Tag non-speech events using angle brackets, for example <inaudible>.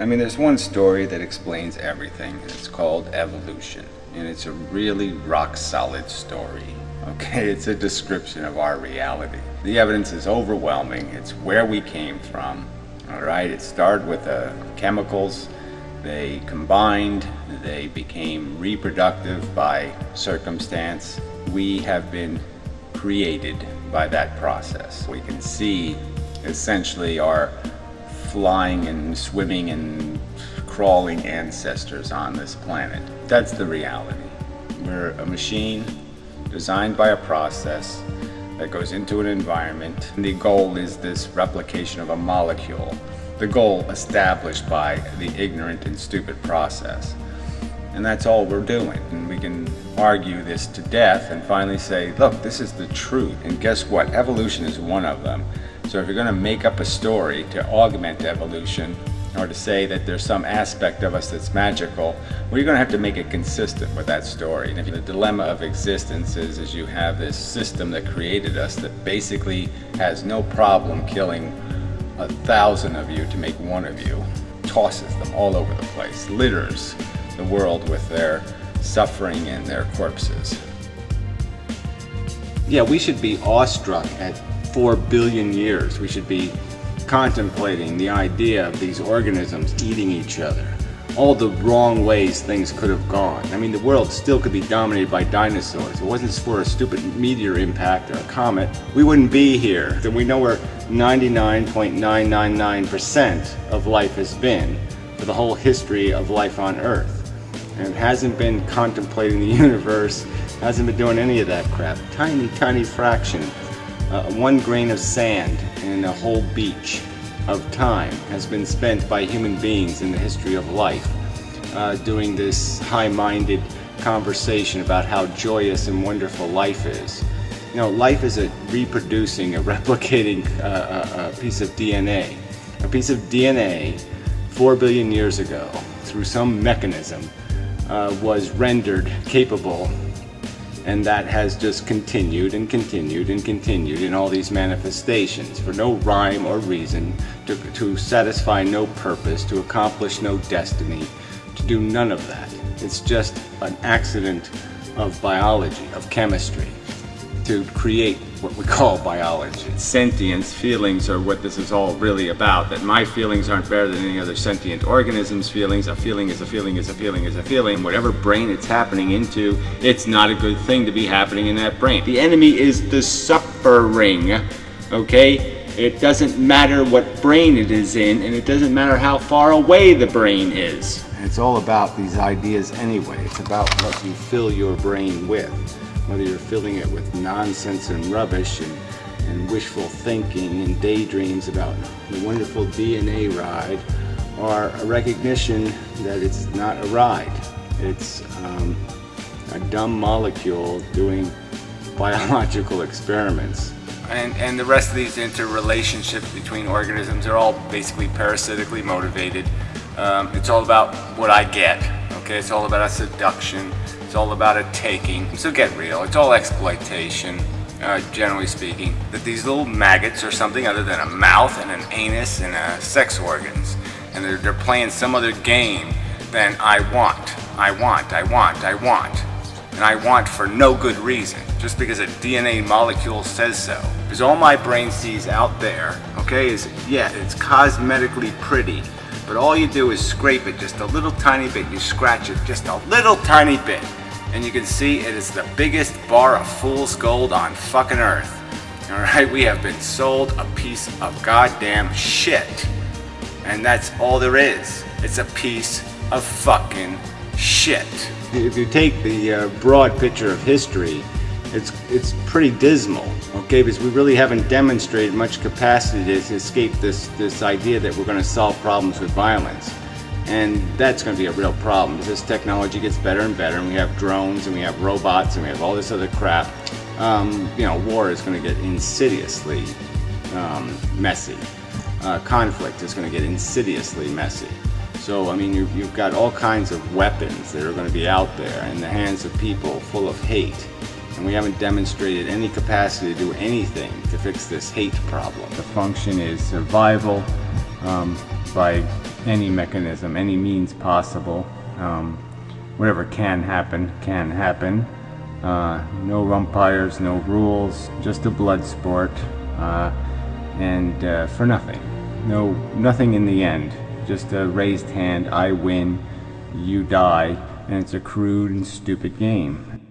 I mean, there's one story that explains everything. It's called evolution, and it's a really rock solid story. <laughs> Okay, it's a description of our reality. The evidence is overwhelming. It's where we came from. All right, it started with uh, chemicals. They combined, they became reproductive by circumstance. We have been created by that process. We can see essentially our flying and swimming and crawling ancestors on this planet. That's the reality. We're a machine designed by a process that goes into an environment. And the goal is this replication of a molecule. The goal established by the ignorant and stupid process. And that's all we're doing. And we can argue this to death and finally say, look, this is the truth. And guess what? Evolution is one of them. So if you're going to make up a story to augment evolution, or to say that there's some aspect of us that's magical, well, you're going to have to make it consistent with that story. And the dilemma of existence is, is you have this system that created us that basically has no problem killing a thousand of you to make one of you, tosses them all over the place, litters the world with their suffering and their corpses. Yeah, we should be awestruck at 4 billion years. We should be contemplating the idea of these organisms eating each other. All the wrong ways things could have gone. I mean, the world still could be dominated by dinosaurs. If it wasn't for a stupid meteor impact or a comet, we wouldn't be here. And we know where 99.999% of life has been for the whole history of life on Earth. And hasn't been contemplating the <laughs> universe, hasn't been doing any of that crap. Tiny, tiny fraction uh, one grain of sand in a whole beach of time has been spent by human beings in the history of life uh, doing this high-minded conversation about how joyous and wonderful life is. You know, life is a reproducing, a <laughs> replicating uh, a, piece of DNA. A piece of DNA four billion years ago, through some mechanism, uh, was rendered capable and that has just continued and continued and continued in all these manifestations for no rhyme or reason, to, to satisfy no purpose, to accomplish no destiny, to do none of that. It's just an accident of biology, of chemistry, to create what we call biology. Sentience, feelings are what this is all really about, that my feelings aren't better than any other sentient organism's feelings. A feeling is a feeling is a feeling is a feeling. Whatever brain it's happening into, it's not a good thing to be happening in that brain. The enemy is the suffering, okay? It doesn't matter what brain it is in, and it doesn't matter how far away the brain is. It's all about these ideas anyway. It's about what you fill your brain with whether you're filling it with nonsense and rubbish and, and wishful thinking and daydreams about the wonderful DNA ride, or a recognition that it's not a ride. It's um, a dumb molecule doing biological experiments. And, and the rest of these interrelationships between organisms are all basically parasitically motivated. Um, it's all about what I get, okay? It's all about a seduction. It's all about a taking. So get real. It's all exploitation, uh, generally speaking. That these little maggots are something other than a mouth and an anus and uh, sex organs. And they're, they're playing some other game than I want. I want, I want, I want. And I want for no good reason, just because a DNA molecule says so. Because all my brain sees out there, okay, is, yeah, it's cosmetically pretty, but all you do is scrape it just a little tiny bit. You scratch it just a little tiny bit. And you can see it is the biggest bar of fool's gold on fucking earth. <laughs> Alright, we have been sold a piece of goddamn shit. And that's all there is. It's a piece of fucking shit. If you take the uh, broad picture of history, it's, it's pretty dismal, okay, because we really haven't demonstrated much capacity to escape this, this idea that we're going to solve problems with violence. And that's going to be a real problem. As this technology gets better and better, and we have drones, and we have robots, and we have all this other crap, um, you know, war is going to get insidiously um, messy. Uh, conflict is going to get insidiously messy. So, I mean, you've, you've got all kinds of weapons that are going to be out there in the hands of people full of hate and we haven't demonstrated any capacity to do anything to fix this hate problem. The function is survival um, by any mechanism, any means possible. Um, whatever can happen, can happen. Uh, no umpires, no rules, just a blood sport, uh, and uh, for nothing. No, nothing in the end. Just a raised hand, I win, you die, and it's a crude and stupid game.